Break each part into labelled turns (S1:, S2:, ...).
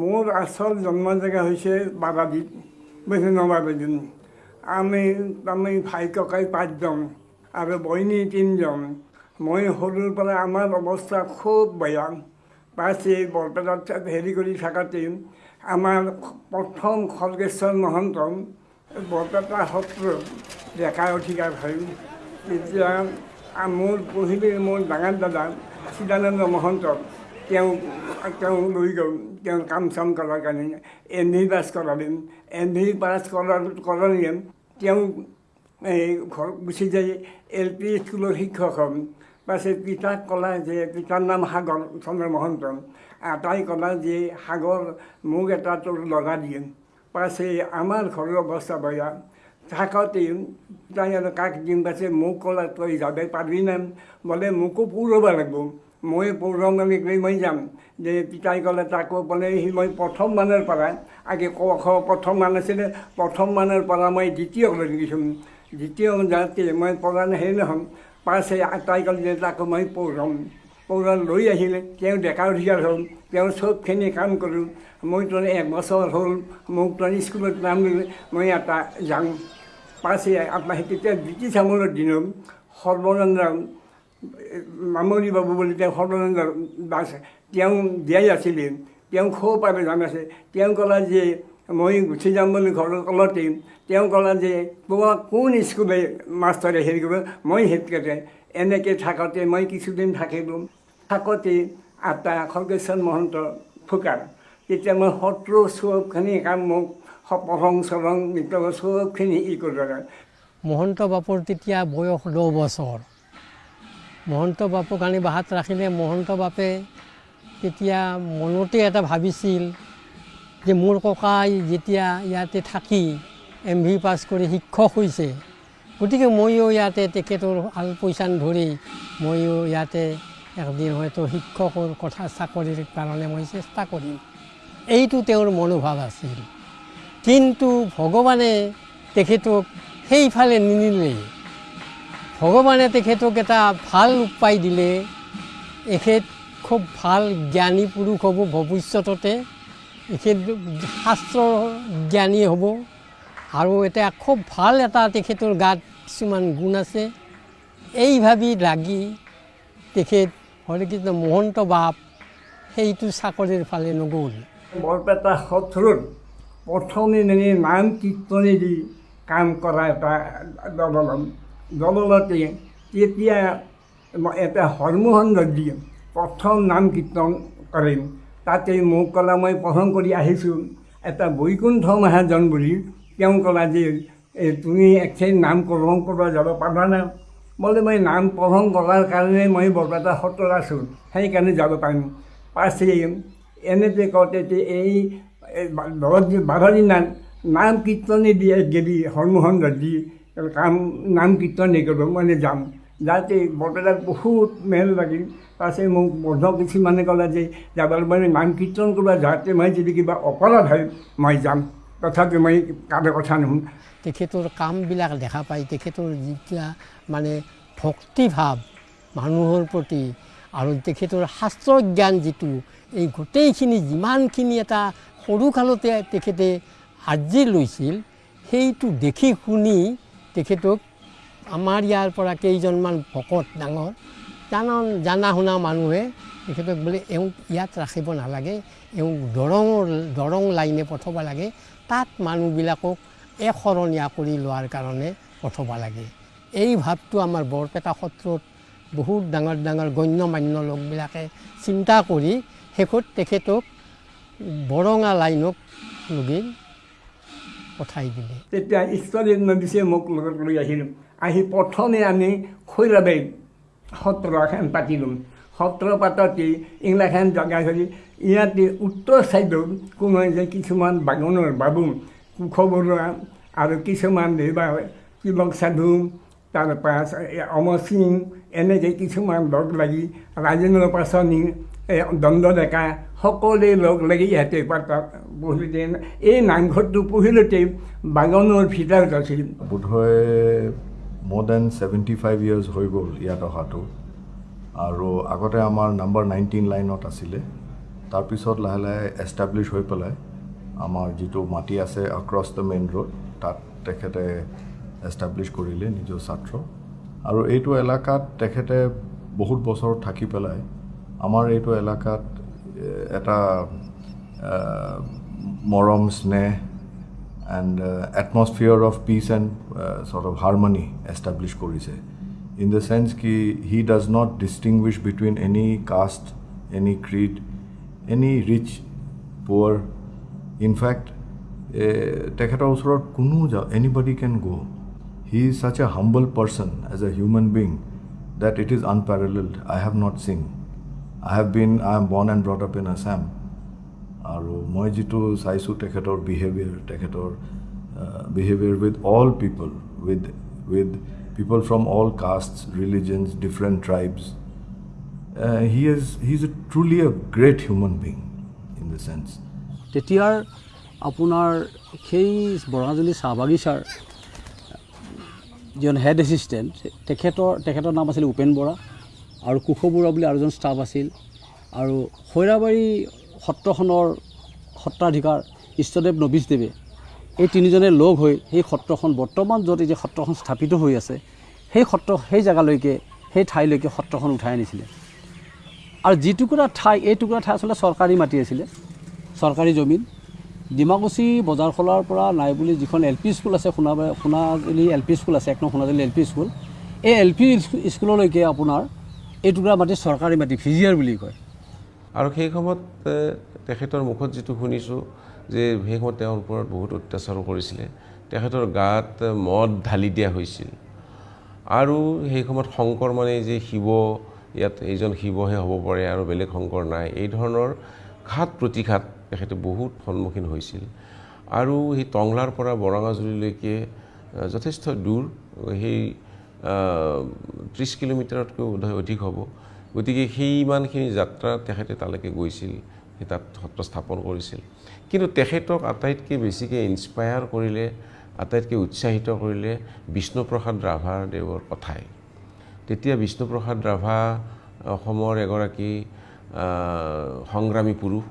S1: মোৰ আচল জন্ম জেগা হৈছে বাবাদীত বৈষ্ণৱাবাদী আমি তাৰমানে ভাই ককাই পাঁচজন আৰু বইনী তিনিজন। মই সৰুৰ পৰা আমাৰ অৱস্থা খুব বেয়া। পাছে বৰপেটাত হেৰি কৰি থাকোঁতে আমাৰ প্ৰথম খৰ্গেশ্বৰ মহন্ত বৰপেটা সত্ৰ ডেকা অধিকাৰ হয়। তেতিয়া মোৰ পহিলে মোৰ ডাঙৰ দাদা চিদানন্দ মহন্ত তেওঁ তেওঁ লৈ গ'ল তেওঁ কাম চাম কৰাৰ কাৰণে এম ভি পাছ কৰালে এম ভি পাছ কৰাৰ কৰালে তেওঁ এই ঘৰ গুচি যায় এল পি স্কুলৰ শিক্ষক হ'ম পাছে পিতাক ক'লা যে পিতাৰ নাম সাগৰ চন্দ্ৰ মহন্ত আটাই ক'লা যে সাগৰ মোক এটা তোৰ ল'ৰা দিয়ে পাছে আমাৰ ঘৰৰ অৱস্থা বেয়া থাকোঁতে তাই আৰু কাক দিম পাছে মোক ক'লা তই যাব পাৰিবি না বোলে মোকো পৌৰব লাগিব মই পৌৰম বুলি মই যাম। যে পিতাই ক'লে তাকো বোলে সি মই প্ৰথম মানৰ পৰা আগে ক খ প্ৰথম মান আছিলে প্ৰথম মানৰ পৰা মই দ্বিতীয়লৈ গৈছোঁ। দ্বিতীয় যাওঁতে মই পৰা হেৰি নহ'ম পাছে তাই ক'লে যে তাকো মই পৌৰম পৌৰণ লৈ আহিলে। তেওঁ ডেকা অধিকাৰ হ'ল। তেওঁ চবখিনি কাম কৰোঁ। মই তোৰ একবছৰ হ'ল। মোক তোৰ স্কুলত নাম দিলে। মই এটা যাওঁ। পাছে তেতিয়া ব্ৰিটিছ আমোলৰ দিনত সৰ্বানন্দ মামনি বাবু বুলি তেওঁ সৰ্বানন্দ দাস তেওঁ দিয়াই আছিলে। তেওঁ খুব আৰু জান আছে। তেওঁ ক'লে যে মই গুচি যাম বুলি ঘৰৰ কলতে তেওঁ ক'লে যে তোমাক কোন স্কুলে মাষ্টৰে হেৰি কৰিব? মই হেডকেটে এনেকৈ থাকোঁতে মই কিছুদিন থাকিলোঁ। থাকোঁতে আটা খৰ্গেশ্বৰ মহন্ত ফুকাৰ। তেতিয়া মই সত্ৰ চবখিনি কাম মোক প্ৰসং চৰং নৃত্য চবখিনি ই কৰিব
S2: মহন্ত বাপৰ তেতিয়া বয়স দহ বছৰ। মহন্ত বাপক আনি বাহাত ৰাখিলে মহন্ত বাপে তেতিয়া মনতে এটা ভাবিছিল যে মোৰ ককাই যেতিয়া ইয়াতে থাকি এম ভি পাছ কৰি শিক্ষক হৈছে গতিকে ময়ো ইয়াতে তেখেতৰ আল পইচান ধৰি ময়ো ইয়াতে একদিন হয়তো শিক্ষকৰ কথা চাকৰিৰ কাৰণে মই চেষ্টা কৰিম। এইটো তেওঁৰ মনোভাৱ আছিল। কিন্তু ভগৱানে তেখেতক সেইফালে নিনিলে। ভগৱানে তেখেতক এটা ভাল উপায় দিলে এখেত খুব ভাল জ্ঞানী পুৰুষ হ'ব ভৱিষ্যততে এখেত শাস্ত্ৰ জ্ঞানী হ'ব আৰু এটা খুব ভাল এটা তেখেতৰ গাত কিছুমান গুণ আছে। এই ভাবি লাগি তেখেত হৰেকৃষ্ণ মহন্ত বাপ সেইটো চাকৰিৰ ফালে নগ'ল।
S1: বৰপেটা সত্ৰত প্ৰথমে নাম কীৰ্তনেদি কাম কৰা এটা দললম দললতে তেতিয়া এটা হৰমোহন দিয়ে প্ৰথম নাম কীৰ্তন কৰিম। তাতে মোক ক'লা মই প্ৰথম কৰি আহিছোঁ। এটা বৈকুণ্ঠ মহাজন বুলি তেওঁ ক'লা যে তুমি একেই নাম প্ৰসং কৰিব যাব পাৰা নাই বোলে মই নাম প্ৰসং কৰাৰ কাৰণে মই বৰপেটা সত্ৰত আছোঁ সেইকাৰণে যাব পাৰিম পাছে এনেকৈ কওঁতে এই বাৰ দিনা নাম কীৰ্তনে দিয়ে গেলি হৰমোহন দি কাম নাম কীৰ্তনে কৰিব মানে যাম যাতে বৰপেটাত বহুত মেল লাগিল পাছে মোক বন্ধ কিছুমানে ক'লে যে যাবলৈ মানে নাম কীৰ্তন কৰিব যাতে মই যদি কিবা অপৰাধ হয় মই যাম। তথাপি মই কাৰো কথা নুশুন।
S2: তেখেতৰ কামবিলাক দেখা পাই তেখেতৰ যেতিয়া মানে ভক্তিভাৱ মানুহৰ প্ৰতি আৰু তেখেতৰ শাস্ত্ৰ জ্ঞান যিটো এই গোটেইখিনি যিমানখিনি এটা সৰুকালতে তেখেতে আৰ্জি লৈছিল সেইটো দেখি শুনি তেখেতক আমাৰ ইয়াৰ পৰা কেইজনমান ভকত ডাঙৰ জানা জানা শুনা মানুহে তেখেতক বোলে এওঁক ইয়াত ৰাখিব নালাগে এওঁক দৰঙৰ দৰং লাইনে পঠাব লাগে তাত মানুহবিলাকক এশৰণীয়া কৰি লোৱাৰ কাৰণে পঠাব লাগে। এই ভাৱটো আমাৰ বৰপেটা সত্ৰত বহুত ডাঙৰ ডাঙৰ গণ্য মান্য লোকবিলাকে চিন্তা কৰি শেষত তেখেতক বৰঙা লাইনক লগি পঠাই দিলে।
S1: তেতিয়া ঈশ্বৰে নদীছে মোক লগত লৈ আহিলোঁ। আহি প্ৰথমে আমি খৈৰাবাৰীত সত্ৰ এখন পাতিলোঁ সত্ৰ পাততে এইগিলাখান জেগা ধৰি ইয়াতে উত্তৰ ছাইডত কোনো যে কিছুমান বাগানৰ বাবু কুশ বৰুৱা আৰু কিছুমান দেৱা তিলক সাধু তাৰপৰা অমৰ সিং এনেকৈ কিছুমান লগ লাগি ৰাজেন্দ্ৰ পাচনি দণ্ড ডেকা সকলোৱে লগ লাগি ইয়াতে পাতাত পঢ়িলে এই নামঘৰটো পঢ়িলতে বাগানৰ ভিতৰত আছিল
S3: বোধহয় মোৰ দেন ছেভেণ্টি ফাইভ ইয়াৰ্ছ হৈ গ'ল ইয়াত অহাটো। আৰু আগতে আমাৰ নাম্বাৰ নাইনটিন লাইনত আছিলে। তাৰপিছত লাহে লাহে এষ্টাব্লিছ হৈ পেলাই আমাৰ যিটো মাটি আছে অক্ৰছ দ্য মেইন ৰোড তাত তেখেতে এষ্টাব্লিছ কৰিলে নিজৰ ছাত্ৰ। আৰু এইটো এলেকাত তেখেতে বহুত বছৰ থাকি পেলাই আমাৰ এইটো এলেকাত এটা মৰম স্নেহ and atmosphere of peace and sort of harmony establish কৰিছে। ইন দ্য চেন্স কি he does not distinguish between any caste any creed any rich poor in fact তেখেতৰ ওচৰত কোনো যা anybody can go' he is such a humble person as a human being that it is unparalleled I have not seen I have been I am born and brought up in Assam আৰু মই যিটো চাইছোঁ তেখেতৰ behaviour তেখেতৰ behaviour with all people with with people from all caste religions different tribes he is he is a truly a great human being in the sense
S4: তেতিয়াৰ আপোনাৰ সেই বৰঙাজুলি চাহ বাগিচাৰ যিজন হেড এছিষ্টেণ্ট তেখেতৰ তেখেতৰ নাম আছিল উপেন বৰা আৰু কুশ বৰুৱা বুলি আৰু এজন ষ্টাফ আছিল। আৰু খৈৰাবাৰী সত্ৰখনৰ সত্ৰাধিকাৰ ইষ্টদেৱ নবীশদেৱে এই তিনিজনে লগ হৈ সেই সত্ৰখন বৰ্তমান য'ত এই যে সত্ৰখন স্থাপিত হৈ আছে সেই সত্ৰ সেই জেগালৈকে সেই ঠাইলৈকে সত্ৰখন উঠাই আনিছিলে। আৰু যিটুকুৰা ঠাই এই টুকুৰা ঠাই আচলতে চৰকাৰী মাটি আছিলে চৰকাৰী জমিন। ডিমাকুচি বজাৰখলাৰ পৰা নাই বুলি যিখন এল পি স্কুল আছে Sonabari Sonajuli L P school আছে এক নং সোণাজুলি এল পি স্কুল এই এল পি স্কুললৈকে আপোনাৰ এই টুকুৰা মাটি চৰকাৰী মাটি ভিজিয়াৰ বুলি কয়।
S5: আৰু সেই সময়ত তেখেতৰ মুখত যিটো শুনিছোঁ যে সেই সময়ত তেওঁৰ ওপৰত বহুত অত্যাচাৰো কৰিছিলে। তেখেতৰ গাত মদ ঢালি দিয়া হৈছিল। আৰু সেই সময়ত শংকৰ মানে যে শিৱ ইয়াত এইজন শিৱহে হ'ব পাৰে আৰু বেলেগ শংকৰ নাই এই ধৰণৰ ঘাত প্ৰতিঘাত তেখেতে বহুত সন্মুখীন হৈছিল। আৰু সেই টংলাৰ পৰা বৰঙাজুলিলৈকে যথেষ্ট দূৰ সেই ত্ৰিছ কিলোমিটাৰতকৈ বোধহয় অধিক হ'ব। গতিকে সেই ইমানখিনি যাত্ৰা তেখেতে তালৈকে গৈছিল সেই তাত সত্ৰ স্থাপন কৰিছিল। কিন্তু তেখেতক আটাইতকৈ বেছিকৈ ইনস্পায়াৰ কৰিলে আটাইতকৈ উৎসাহিত কৰিলে বিষ্ণুপ্ৰসাদ ৰাভাৰ দেৱৰ কথাই। তেতিয়া বিষ্ণুপ্ৰসাদ ৰাভা অসমৰ এগৰাকী সংগ্ৰামী পুৰুষ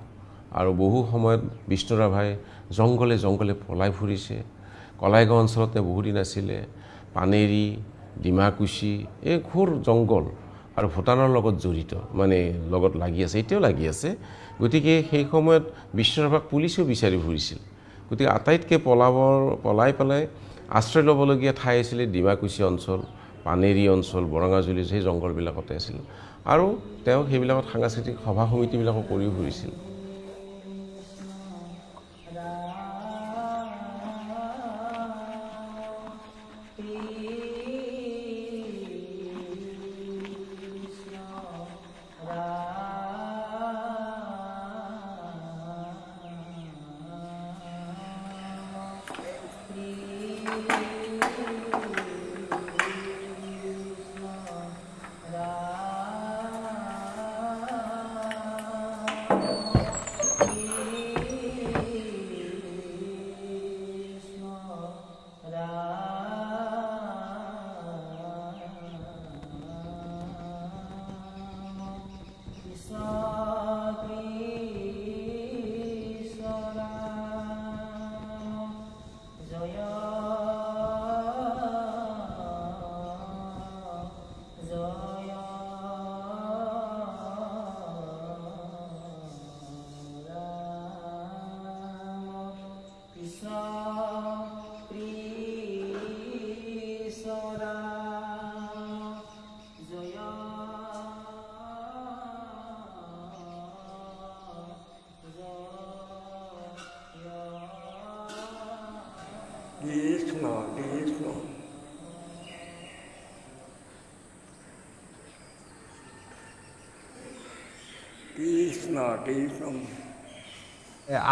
S5: আৰু বহু সময়ত বিষ্ণু ৰাভাই জংঘলে জংঘলে পলাই ফুৰিছে। কলাইগাঁও অঞ্চলত বহুদিন আছিলে। পানেৰী ডিমাকুচি এই ঘোৰ জংঘল আৰু ভূটানৰ লগত জড়িত মানে লগত লাগি আছে এতিয়াও লাগি আছে। গতিকে সেই সময়ত ৰাভাক পুলিচেও বিচাৰি ফুৰিছিল। গতিকে আটাইতকৈ পলাবৰ পলাই পেলাই আশ্ৰয় ল'বলগীয়া ঠাই আছিলে ডিমাকুচি অঞ্চল পানেৰী অঞ্চল বৰঙাজুলি সেই জংঘলবিলাকতে আছিল। আৰু তেওঁ সেইবিলাকত সাংস্কৃতিক সভা সমিতিবিলাকো কৰিও ফুৰিছিল।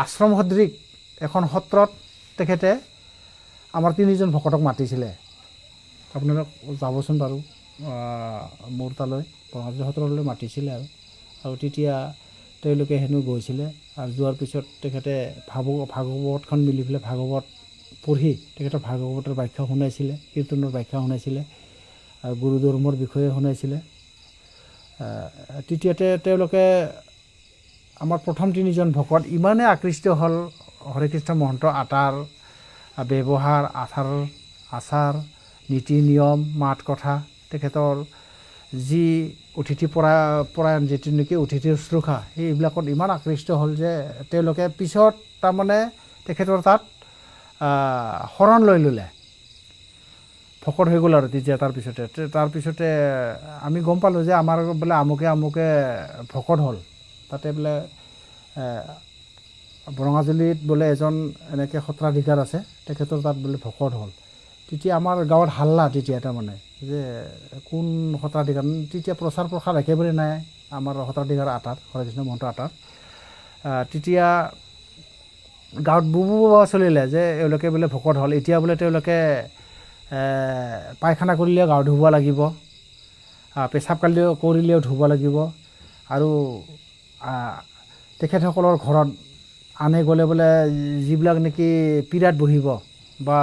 S6: আশ্ৰম। সদৃশ এখন সত্ৰত তেখেতে আমাৰ তিনিজন ভকতক মাতিছিলে। আপোনালোক যাবচোন বাৰু। মোৰ তালৈ বঙালী সত্ৰলৈ মাতিছিলে আৰু। আৰু তেতিয়া তেওঁলোকে হেনো গৈছিলে আৰু যোৱাৰ পিছত তেখেতে ভাগ ভাগৱতখন মিলি পেলাই ভাগৱত পঢ়ি তেখেতৰ ভাগৱতৰ ব্যাখ্যা শুনাইছিলে কীৰ্তনৰ ব্যাখ্যা শুনাইছিলে আৰু গুৰু ধৰ্মৰ বিষয়ে শুনাইছিলে। তৃতীয়তে তেওঁলোকে আমাৰ প্ৰথম তিনিজন ভকত ইমানেই আকৃষ্ট হ'ল হৰেকৃষ্ণ মহন্ত আটাৰ ব্যৱহাৰ আচাৰ আচাৰ নীতি নিয়ম মাত কথা তেখেতৰ যি অতিথি পৰা পৰায়ণ যিটো নেকি অতিথি শুশ্ৰূষা সেইবিলাকত ইমান আকৃষ্ট হ'ল যে তেওঁলোকে পিছত তাৰমানে তেখেতৰ তাত শৰণ লৈ ল'লে। ভকত হৈ গ'ল আৰু তেতিয়া তাৰপিছতে তাৰপিছতে আমি গম পালোঁ যে আমাৰ বোলে আমুকে আমুকে ভকত হ'ল। তাতে বোলে বৰঙাজুলিত বোলে এজন এনেকৈ সত্ৰাধিকাৰ আছে তেখেতৰ তাত বোলে ভকত হ'ল। তেতিয়া আমাৰ গাঁৱত হাল্লা তেতিয়া তাৰমানে যে কোন সত্ৰাধিকাৰ তেতিয়া প্ৰচাৰ প্ৰসাৰ একেবাৰে নাই আমাৰ সত্ৰাধিকাৰ আটাৰ হৰেকৃষ্ণ মহন্ত আহ, তেতিয়া গাঁৱত বুবু বাবা চলিলে যে এওঁলোকে বোলে ভকত হ'ল। এতিয়া বোলে তেওঁলোকে পায়খানা কৰিলেও গাও ধুব লাগিব পেচাব কালিও কৰিলেও ধুব লাগিব। আৰু তেখেতসকলৰ ঘৰত আনে গ'লে বোলে যিবিলাক নেকি পীড়াত বহিব বা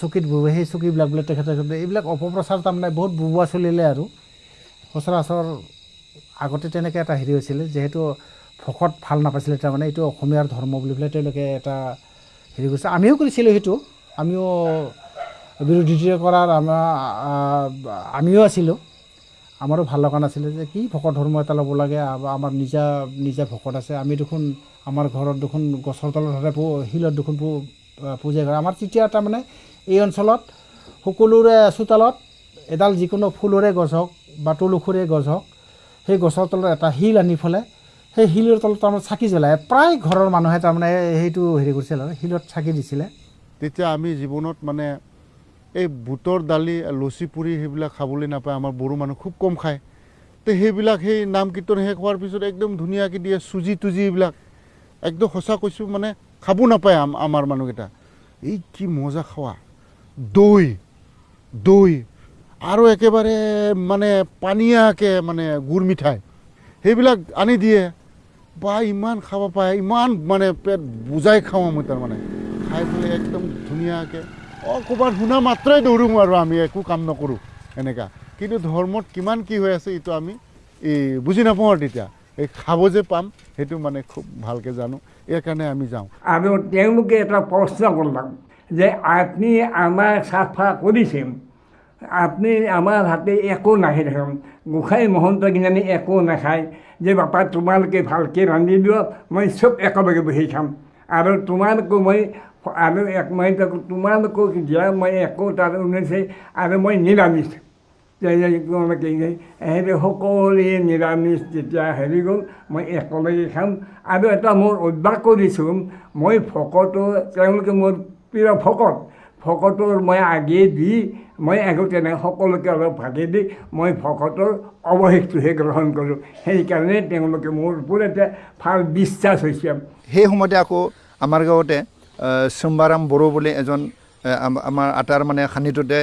S6: চকীত বহিব সেই চকীবিলাক বোলে তেখেতে এইবিলাক অপপ্ৰচাৰ তাৰমানে বহুত বুবোৱা চলিলে আৰু। সচৰাচৰ আগতে তেনেকৈ এটা হেৰি হৈছিলে যিহেতু ভকত ভাল নাপাইছিলে তাৰমানে এইটো অসমীয়াৰ ধৰ্ম বুলি পেলাই তেওঁলোকে এটা হেৰি কৰিছে। আমিও কৰিছিলোঁ সেইটো আমিও বিৰোধিতা কৰাৰ আমাৰ আমিও আছিলোঁ। আমাৰো ভাল লগা নাছিলে যে কি ভকত ধৰ্ম এটা ল'ব লাগে আমাৰ নিজা নিজা ভকত আছে। আমি দেখোন আমাৰ ঘৰত দেখোন গছৰ তলত হ'লে শিলত দেখোন পূজা কৰে। আমাৰ তেতিয়া তাৰমানে এই অঞ্চলত সকলোৰে চোতালত এডাল যিকোনো ফুলৰে গছ হওক বা তুলসুৰে গছ হওক সেই গছৰ তলত এটা শিল আনি পেলাই সেই শিলৰ তলত তাৰমানে চাকি জ্বলাই প্ৰায় ঘৰৰ মানুহে তাৰমানে সেইটো হেৰি কৰিছিল আৰু শিলত চাকি দিছিলে।
S7: তেতিয়া আমি জীৱনত মানে এই বুটৰ দালি লচি পুৰি সেইবিলাক খাবলৈ নাপায় আমাৰ বড়ো মানুহ খুব কম খায়। তো সেইবিলাক সেই নাম কীৰ্তন শেষ হোৱাৰ পিছত একদম ধুনীয়াকৈ দিয়ে চুজি তুজি এইবিলাক। একদম সঁচা কৈছোঁ মানে খাব নাপায় আম- আমাৰ মানুহকেইটা। এই কি মজা খোৱা। দৈ দৈ আৰু একেবাৰে মানে পানীয়াকৈ মানে গুৰ মিঠাই সেইবিলাক আনি দিয়ে। বা ইমান খাব পাৰে ইমান মানে পেট বুজাই খাওঁ আমি তাৰমানে। খাই পেলাই একদম ধুনীয়াকৈ ক'ৰবাত শুনা মাত্ৰই দৌৰোঁ আৰু আমি একো কাম নকৰোঁ এনেকুৱা কিন্তু ধৰ্মত কিমান কি হৈ আছে এইটো আমি এই বুজি নাপাওঁ আৰু তেতিয়া। এই খাব যে পাম সেইটো মানে খুব ভালকৈ জানো ইয়াৰ কাৰণে আমি যাওঁ।
S1: আৰু তেওঁলোকে এটা প্ৰশ্ন কৰলাম যে আপুনি আমাক চাফা কৰিছে আপুনি আমাৰ হাতে একো নাহে দেখোন গোসাঁই মহন্ত কিজানি একো নাখায় যে বাপা তোমালোকে ভালকৈ ৰান্ধি দিয়ক মই চব একেলগে বহি খাম। আৰু তোমালোকো মই আৰু এক তাকো তোমালোকক দিয়া মই একো তাৰ উন্নৈছে আৰু মই নিৰামিষ সকলোৱে নিৰামিষ যেতিয়া হেৰি গ'ল মই একেলগে খাম আৰু এটা মোৰ অভ্যাস কৰিছোঁ মই ভকতো তেওঁলোকে মোৰ প্ৰিয় ভকত ভকতৰ মই আগে দি মই আগতে নাই সকলোকে অলপ ভাগে দি মই ভকতৰ অৱশেষটোহে গ্ৰহণ কৰোঁ সেইকাৰণে তেওঁলোকে মোৰ ওপৰত এটা ভাল বিশ্বাস হৈছে
S8: সেই সময়তে আকৌ আমাৰ গাঁৱতে চুম্বাৰাম বড়ো বুলি এজন আমাৰ আটাৰ মানে সান্নিধ্যতে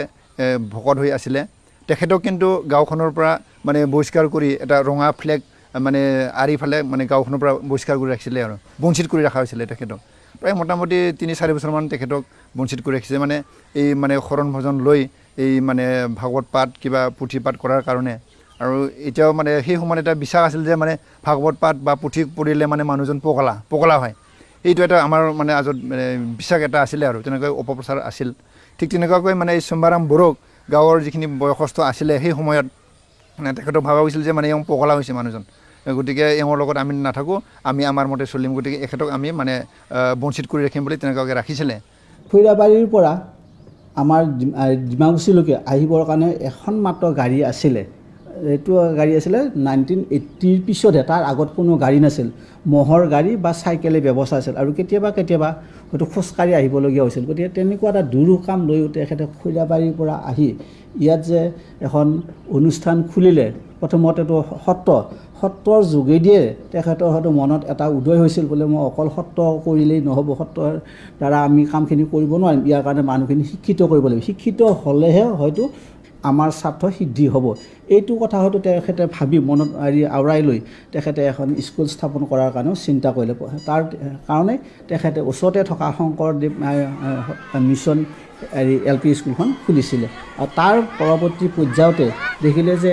S8: ভকত হৈ আছিলে। তেখেতক কিন্তু গাঁওখনৰ পৰা মানে বহিষ্কাৰ কৰি এটা ৰঙা ফ্লেগ মানে আঁৰি ফালে মানে গাঁওখনৰ পৰা বহিষ্কাৰ কৰি ৰাখিছিলে আৰু বঞ্চিত কৰি ৰখা হৈছিলে তেখেতক। প্ৰায় মোটামুটি তিনি চাৰি বছৰমান তেখেতক বঞ্চিত কৰি ৰাখিছে। মানে এই মানে শৰণ ভজন লৈ এই মানে ভাগৱত পাঠ কিবা পুথি পাঠ কৰাৰ কাৰণে। আৰু এতিয়াও মানে সেই সময়ত এটা বিশ্বাস আছিল যে মানে ভাগৱত পাঠ বা পুথি পঢ়িলে মানে মানুহজন পগলা পগলা হয়। এইটো এটা আমাৰ মানে আজত মানে বিশ্বাস এটা আছিলে আৰু তেনেকৈ অপপ্ৰচাৰ আছিল। ঠিক তেনেকুৱাকৈ মানে এই চম্বাৰাম বড়োক গাঁৱৰ যিখিনি বয়সস্থ আছিলে সেই সময়ত মানে তেখেতক ভাবা গৈছিল যে মানে এওঁ পগলা হৈছে মানুহজন। গতিকে এওঁৰ লগত আমি নাথাকোঁ আমি আমাৰ মতে চলিম। গতিকে এখেতক আমি মানে বঞ্চিত কৰি ৰাখিম বুলি তেনেকুৱাকৈ ৰাখিছিলে।
S9: খৈৰাবাৰীৰ পৰা আমাৰ ডিমা- আহ, ডিমাকুছিলৈকে আহিবৰ কাৰণে এখন মাত্ৰ গাড়ী আছিলে। এইটো গাড়ী আছিলে নাইনটিন এইট্টিৰ পিছতহে তাৰ আগত কোনো গাড়ী নাছিল। ম'হৰ গাড়ী বা চাইকেলে ব্যৱস্থা আছিল আৰু কেতিয়াবা কেতিয়াবা হয়তো খোজকাঢ়ি আহিবলগীয়া হৈছিল। গতিকে তেনেকুৱা এটা দুৰূহ লৈ তেখেতে খৈৰাবাৰীৰ পৰা আহি ইয়াত যে এখন অনুষ্ঠান খুলিলে প্ৰথমতেতো সত্ৰ সত্ৰৰ যোগেদিয়ে তেখেতৰ হয়তো মনত এটা উদয় হৈছিল বোলে মই অকল সত্ৰ কৰিলেই নহ'ব সত্ৰৰ দ্বাৰা আমি কামখিনি কৰিব নোৱাৰিম। ইয়াৰ কাৰণে মানুহখিনি শিক্ষিত কৰিব লাগিব। শিক্ষিত হ'লেহে হয়তো আমাৰ স্বাৰ্থ সিদ্ধি হ'ব। এইটো কথা হয়তো তেখেতে ভাবি মনত হেৰি আওৰাই লৈ তেখেতে এখন স্কুল স্থাপন কৰাৰ কাৰণেও চিন্তা কৰিলে। তাৰ কাৰণে তেখেতে ওচৰতে থকা শংকৰদেৱ মিছন হেৰি এল পি স্কুলখন খুলিছিলে। আৰু তাৰ পৰৱৰ্তী পৰ্যায়তে দেখিলে যে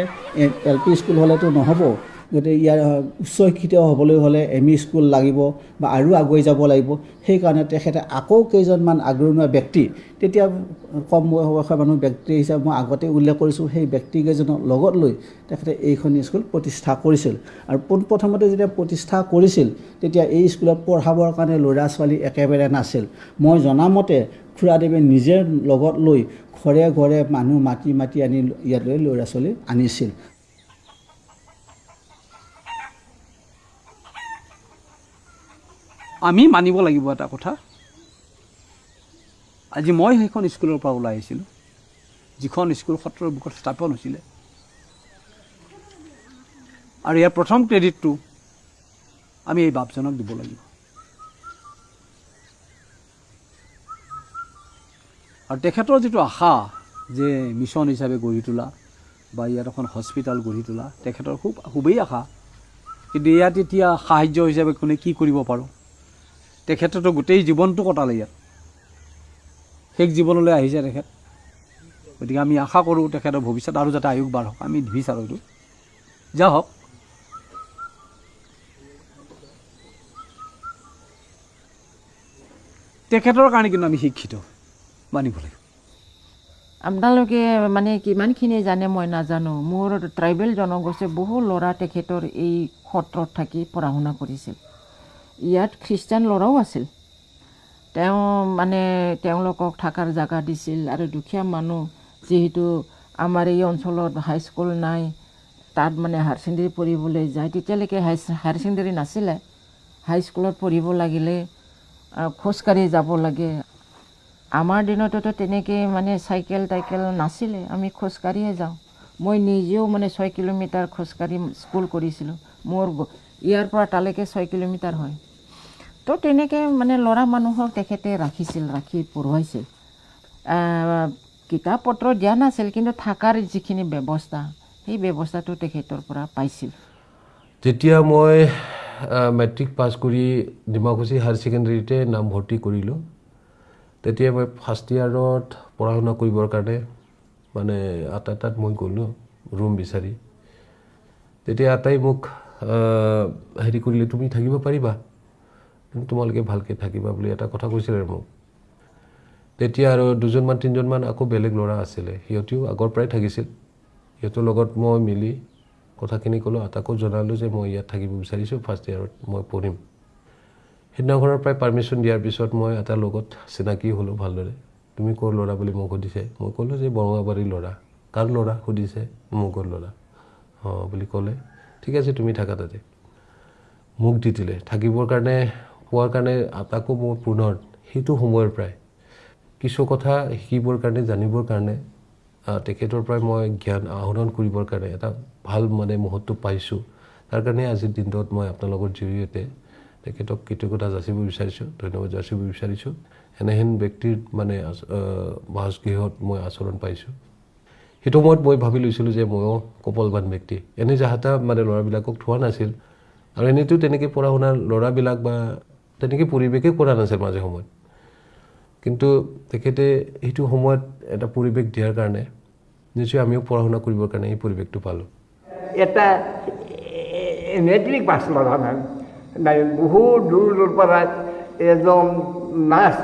S9: এল পি স্কুল হ'লেতো নহ'ব। গতিকে ইয়াৰ উচ্চ শিক্ষিত হ'বলৈ হ'লে এম ই স্কুল লাগিব বা আৰু আগুৱাই যাব লাগিব সেইকাৰণে তেখেতে আকৌ কেইজনমান আগৰণুৱা ব্যক্তি তেতিয়া কম বয়সৰ মানুহ ব্যক্তি হিচাপে মই আগতে উল্লেখ কৰিছোঁ সেই ব্যক্তিকেইজনক লগত লৈ তেখেতে এইখন স্কুল প্ৰতিষ্ঠা কৰিছিল। আৰু পোনপ্ৰথমতে যেতিয়া প্ৰতিষ্ঠা কৰিছিল তেতিয়া এই স্কুলত পঢ়াবৰ কাৰণে ল'ৰা ছোৱালী একেবাৰে নাছিল। মই জনামতে খুৰাদেৱে নিজে লগত লৈ ঘৰে ঘৰে মানুহ মাতি মাতি আনি ইয়ালৈ ল'ৰা ছোৱালী আনিছিল। আমি মানিব লাগিব এটা কথা। আজি মই সেইখন স্কুলৰ পৰা ওলাই আহিছিলোঁ। যিখন স্কুল সত্ৰৰ বুকত স্থাপন হৈছিলে। আৰু ইয়াৰ প্ৰথম ক্ৰেডিটটো আমি এই বাপজনক দিব লাগিব। আৰু তেখেতৰ যিটো আশা যে মিছন হিচাপে গঢ়ি তোলা বা ইয়াত এখন হস্পিটেল গঢ়ি তোলা তেখেতৰ খুব খুবেই আশা। কিন্তু ইয়াত এতিয়া সাহাৰ্য হিচাপে কোনে কি কৰিব পাৰোঁ? তেখেতেতো গোটেই জীৱনটো কটালে ইয়াত। শেষ জীৱনলৈ আহিছে তেখেত। গতিকে আমি আশা কৰোঁ তেখেতৰ ভৱিষ্যত আৰু যাতে আয়ুস বাঢ়ক। আমি বিচাৰোঁ এইটো। যা হওক। তেখেতৰ কাৰণে কিন্তু আমি শিক্ষিত। মানিব লাগিব।
S10: আপোনালোকে মানে কিমানখিনি জানে মই নাজানো। মোৰ ট্ৰাইবেল জনগোষ্ঠীৰ বহু ল'ৰা তেখেতৰ এই সত্ৰত থাকি পঢ়া শুনা কৰিছিল। ইয়াত খ্ৰীষ্টান ল'ৰাও আছিল। তেওঁ মানে তেওঁলোকক থকাৰ জেগা দিছিল আৰু দুখীয়া মানুহ যিহেতু আমাৰ এই অঞ্চলত হাইস্কুল নাই তাত মানে হায়াৰ ছেকেণ্ডেৰী পঢ়িবলৈ যায় তেতিয়ালৈকে হাই হায়াৰ ছেকেণ্ডেৰী নাছিলে। হাইস্কুলত পঢ়িব লাগিলে খোজকাঢ়ি যাব লাগে। আমাৰ দিনততো তেনেকৈ মানে চাইকেল টাইকেল নাছিলে আমি খোজকাঢ়িয়ে যাওঁ। মই নিজেও মানে ছয় কিলোমিটাৰ খোজকাঢ়ি স্কুল কৰিছিলোঁ। মোৰ ইয়াৰ পৰা তালৈকে ছয় কিলোমিটাৰ হয়। তো তেনেকৈ মানে ল'ৰা মানুহক তেখেতে ৰাখিছিল ৰাখি পঢ়ুৱাইছিল। কিতাপ পত্ৰ দিয়া নাছিল কিন্তু থকাৰ যিখিনি ব্যৱস্থা সেই ব্যৱস্থাটো তেখেতৰ পৰা পাইছিল।
S11: যেতিয়া মই মেট্ৰিক পাছ কৰি ডিমাকুছী হায়াৰ ছেকেণ্ডেৰীতে নামভৰ্তি কৰিলোঁ। তেতিয়া মই ফাৰ্ষ্ট ইয়াৰত পঢ়া শুনা কৰিবৰ কাৰণে মানে আটা তাত মই গ'লোঁ ৰুম বিচাৰি। তেতিয়া আটাই মোক হেৰি কৰিলে তুমি থাকিব পাৰিবা? তোমালোকে ভালকৈ থাকিবা বুলি এটা কথা কৈছিলে মোক। তেতিয়া আৰু দুজনমান তিনিজনমান আকৌ বেলেগ ল'ৰা আছিলে। সিহঁতেও আগৰ পৰাই থাকিছিল। সিহঁতৰ লগত মই মিলি কথাখিনি ক'লোঁ আটাকো জনালোঁ যে মই ইয়াত থাকিব বিচাৰিছোঁ ফাৰ্ষ্ট ইয়াৰত মই পঢ়িম। সিদিনাখনৰ পৰাই পাৰ্মিশ্যন দিয়াৰ পিছত মই এটা লগত চিনাকি হ'লোঁ ভালদৰে। তুমি ক'ৰ ল'ৰা বুলি মোক সুধিছে? মই ক'লোঁ যে বৰঙাবাৰীৰ ল'ৰা। কাৰ ল'ৰা? সুধিছে মুগৰ ল'ৰা। অঁ বুলি ক'লে ঠিক আছে তুমি থাকা তাতে। মোক দি দিলে। থাকিবৰ কাৰণে পোৱাৰ কাৰণে তাকো মোৰ পুনৰ সেইটো সময়ৰ পৰাই। কিছু কথা শিকিবৰ কাৰণে জানিবৰ কাৰণে তেখেতৰ পৰাই মই জ্ঞান আহৰণ কৰিবৰ কাৰণে এটা ভাল মানে মুহূৰ্ত পাইছোঁ। তাৰ কাৰণে আজিৰ দিনটোত মই আপোনালোকৰ জৰিয়তে তেখেতক কৃতজ্ঞতা যাচিব বিচাৰিছোঁ ধন্যবাদ যাচিব বিচাৰিছোঁ। এনেহেন ব্যক্তিৰ মানে বাসগৃহত মই আচৰণ পাইছোঁ। সেইটো সময়ত মই ভাবি লৈছিলোঁ যে ময়ো কপলবান ব্যক্তি। এনে যাহাতা মানে ল'ৰাবিলাকক থোৱা নাছিল। আৰু এনেইতো তেনেকৈ পঢ়া শুনা ল'ৰাবিলাক বা তেনেকৈ পৰিৱেশেই কৰা নাছিল মাজে সময়ত কিন্তু তেখেতে সেইটো সময়ত এটা পৰিৱেশ দিয়াৰ কাৰণে নিশ্চয় আমিও পঢ়া শুনা কৰিবৰ কাৰণে এই পৰিৱেশটো পালোঁ।
S12: এটা মেট্ৰিক পাছ নাই বহুত দূৰ দূৰ পৰা এজন নাচ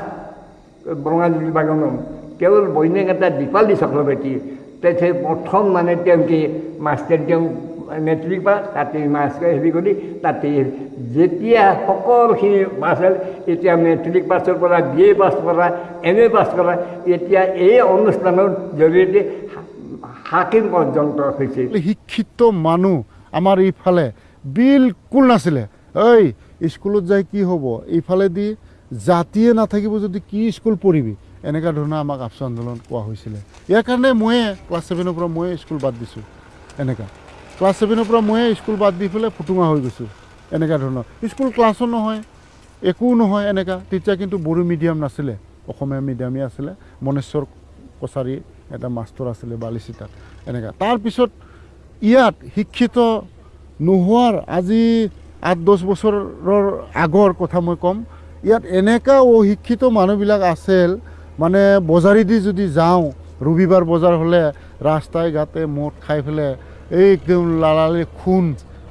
S12: বঙালী বাগানৰ কেৱল বৈনিক এটা দীপালী চক্ৰৱৰ্তী তেখেতে প্ৰথম মানে তেওঁকে মাষ্টাৰ তেওঁ মেট্ৰিক পাছ তাতে মাষ্টাৰ হেৰি কৰি তাতে যেতিয়া সকলোখিনি পাছ হ'ল এতিয়া মেট্ৰিক পাছৰ পৰা বি এ পাছ কৰা এম এ পাছ কৰা এতিয়া এই অনুষ্ঠানৰ জৰিয়তে হাকিম পৰ্যন্ত হৈছে।
S7: শিক্ষিত মানুহ আমাৰ এইফালে বিলকুল নাছিলে। ঐ স্কুলত যাই কি হ'ব? এইফালেদি জাতিয়ে নাথাকিব যদি কি স্কুল পঢ়িবি? এনেকুৱা ধৰণৰ আমাক আপচু আন্দোলন কোৱা হৈছিলে। ইয়াৰ কাৰণে ময়ে ক্লাছ ছেভেনৰ পৰা ময়ে স্কুল বাদ দিছোঁ। এনেকুৱা ক্লাছ ছেভেনৰ পৰা ময়ে স্কুল বাদ দি পেলাই ফুটুঙা হৈ গৈছোঁ এনেকুৱা ধৰণৰ। স্কুল ক্লাছো নহয় একো নহয় এনেকুৱা তেতিয়া কিন্তু বড়ো মিডিয়াম নাছিলে অসমীয়া মিডিয়ামেই আছিলে। মনেশ্বৰ কছাৰী এটা মাষ্টৰ আছিলে বালিচিটাত এনেকুৱা তাৰপিছত ইয়াত শিক্ষিত নোহোৱাৰ আজি আঠ দহ বছৰৰ আগৰ কথা মই ক'ম। ইয়াত এনেকুৱা অশিক্ষিত মানুহবিলাক আছিল মানে বজাৰেদি যদি যাওঁ ৰবিবাৰ বজাৰ হ'লে ৰাস্তাই ঘাটে মদ খাই পেলাই একদম লালালি খুন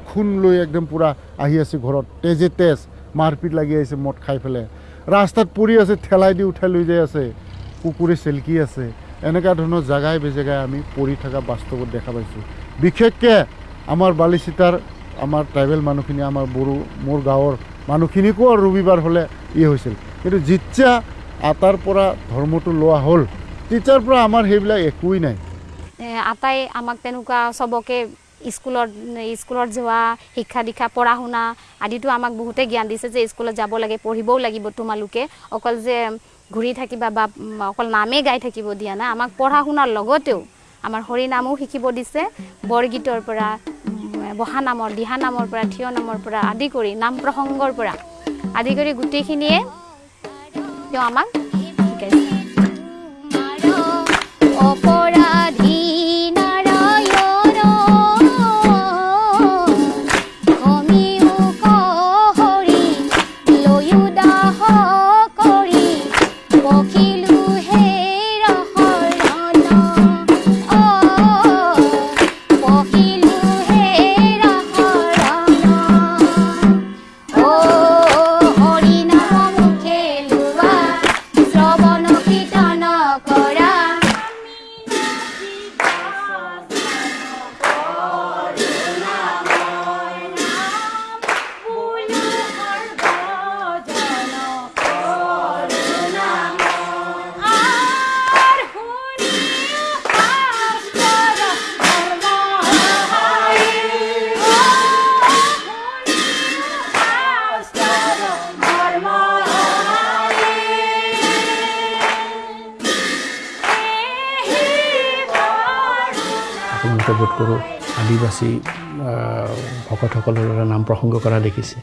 S7: খুন লৈ একদম পূৰা আহি আছে ঘৰত। তেজে তেজ মাৰপিট লাগি আহিছে মদ খাই পেলাই। ৰাস্তাত পৰি আছে ঠেলাই দি উঠাই লৈ যাই আছে। কুকুৰে চেলকি আছে। এনেকুৱা ধৰণৰ জেগাই বেজেগাই আমি পৰি থকা বাস্তৱত দেখা পাইছোঁ। বিশেষকৈ আমাৰ বালিচিতাৰ আমাৰ ট্ৰাইবেল মানুহখিনি আমাৰ বড়ো মোৰ গাঁৱৰ মানুহখিনিকো আৰু ৰবিবাৰ হ'লে ই হৈছিল। কিন্তু যেতিয়া আটাৰ পৰা ধৰ্মটো লোৱা হ'ল। তেতিয়াৰ পৰা আমাৰ সেইবিলাক একোৱেই নাই।
S13: আটাই আমাক তেনেকুৱা চবকে স্কুলত স্কুলত যোৱা শিক্ষা দীক্ষা পঢ়া শুনা আদিতো আমাক বহুতে জ্ঞান দিছে যে স্কুলত যাব লাগে পঢ়িবও লাগিব তোমালোকে। অকল যে ঘূৰি থাকিবা বা অকল নামেই গাই থাকিব দিয়া নাই আমাক পঢ়া শুনাৰ লগতেও আমাৰ হৰি নামো শিকিব দিছে। বৰগীতৰ পৰা বহা নামৰ দিহা নামৰ পৰা থিয় নামৰ পৰা আদি কৰি নাম প্ৰসংগৰ পৰা আদি কৰি গোটেইখিনিয়ে তেওঁ আমাক
S14: অপরাধী।
S15: আহ, ভকতসকলৰ দ্বাৰা নাম প্ৰসংগ কৰা দেখিছে।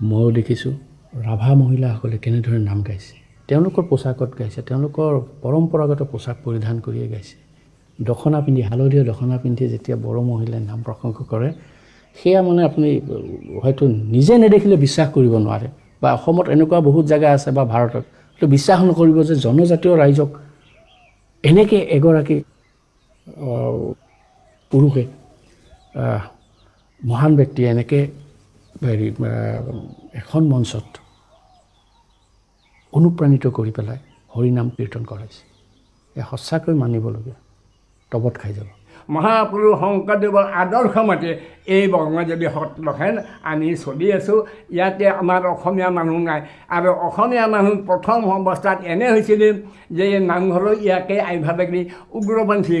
S15: ময়ো দেখিছোঁ ৰাভা মহিলাসকলে কেনেদৰে নাম গাইছে। তেওঁলোকৰ পোচাকত গাইছে তেওঁলোকৰ পৰম্পৰাগত পোচাক পৰিধান কৰিয়ে গাইছে। দখনা পিন্ধি হালধীয়া দখনা পিন্ধি যেতিয়া বড়ো মহিলাই নাম প্ৰসংগ কৰে সেয়া মানে আপুনি হয়তো নিজে নেদেখিলে বিশ্বাস কৰিব নোৱাৰে বা অসমত এনেকুৱা বহুত জেগা আছে বা ভাৰতত সেইটো বিশ্বাস নকৰিব যে জনজাতীয় ৰাইজক এনেকৈ এগৰাকী পুৰুষে মহান ব্যক্তিয়ে এনেকৈ হেৰি এখন মঞ্চত অনুপ্ৰাণিত কৰি পেলাই হৰিনাম কীৰ্তন কৰাইছে। এয়া সঁচাকৈ মানিবলগীয়া তবত খাই যাব।
S1: মহাপুৰুষ শংকৰদেৱৰ আদৰ্শ মতে এই বৰ্মদেৱী সত্ৰখন আমি চলি আছোঁ। ইয়াতে আমাৰ অসমীয়া মানুহ নাই। আৰু অসমীয়া মানুহ প্ৰথম অৱস্থাত এনে হৈছিলে যে এই নামঘৰৰ ইয়াকে আইভাৱেদি উগ্ৰপন্থী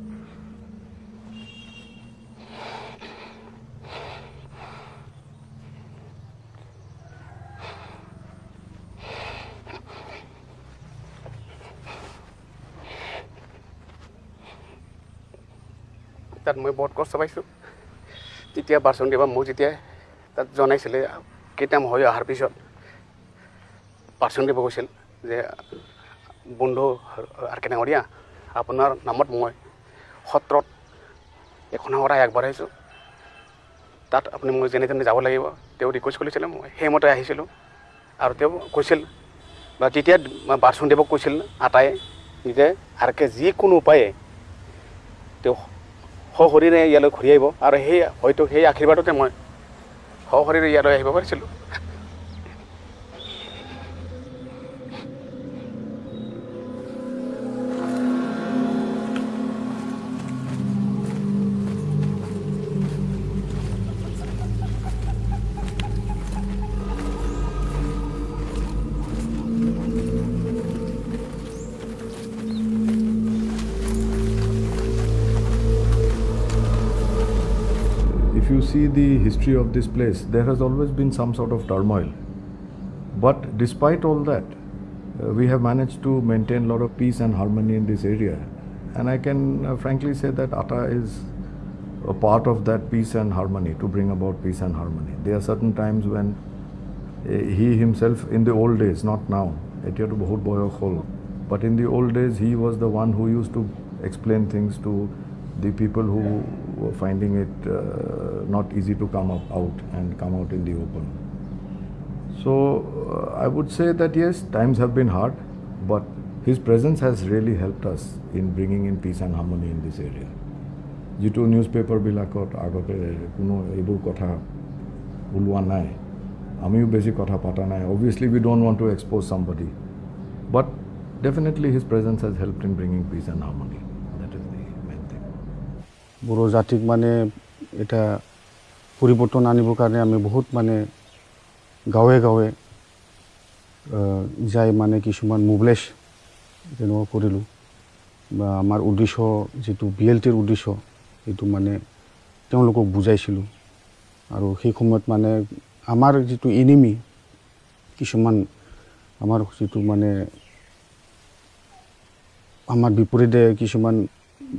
S16: তাত মই বহুত কষ্ট পাইছোঁ। তেতিয়া বাচনদেৱা মোক যেতিয়া তাত জনাইছিলে কেইটামান হৈ অহাৰ পিছত বাচনদেৱে কৈছিল যে বন্ধু আৰ কেনেঙৰীয়া আপোনাৰ নামত মই সত্ৰত এখন শৰাই আগবঢ়াইছোঁ। তাত আপুনি মোক যেনে তেনে যাব লাগিব। তেওঁ ৰিকুৱেষ্ট কৰিছিলে মই সেইমতে আহিছিলোঁ। আৰু তেওঁ কৈছিল বা তেতিয়া বাচনদেৱক কৈছিল আটাই যে আৰকে যিকোনো উপায়ে তেওঁ সশৰীৰে ইয়ালৈ ঘূৰি আহিব। আৰু সেই হয়তো সেই আশীৰ্বাদতে মই সশৰীৰে ইয়ালৈ আহিব পাৰিছিলোঁ।
S3: see the history of this place, there has always been some sort of turmoil. But despite all that, uh, we have managed to maintain a lot of peace and harmony in this area. And I can uh, frankly say that Atta is a part of that peace and harmony, to bring about peace and harmony. There are certain times when uh, he himself, in the old days, not now, but in the old days, he was the one who used to explain things to the people who were finding it uh, not easy to come up out and come out in the open. So uh, I would say that yes, times have been hard, but his presence has really helped us in bringing in peace and harmony in this area. যিটো news পেপাৰবিলাকত আগতে কোনো এইবোৰ কথা ওলোৱা নাই আমিও বেছি কথা পতা নাই obviously we don't want to expose somebody but definitely his presence has help in bringing peace and harmony
S17: Bodo জাতিক মানে এটা পৰিৱৰ্তন আনিবৰ কাৰণে আমি বহুত মানে গাঁৱে গাঁৱে যাই মানে কিছুমান মোবিলাইজ তেনেকুৱা কৰিলোঁ। বা আমাৰ উদ্দেশ্য যিটো বি এল টিৰ উদ্দেশ্য সেইটো মানে তেওঁলোকক বুজাইছিলোঁ। আৰু সেই সময়ত মানে আমাৰ যিটো এনিমি কিছুমান আমাৰ যিটো মানে আমাৰ বিপৰীতে কিছুমান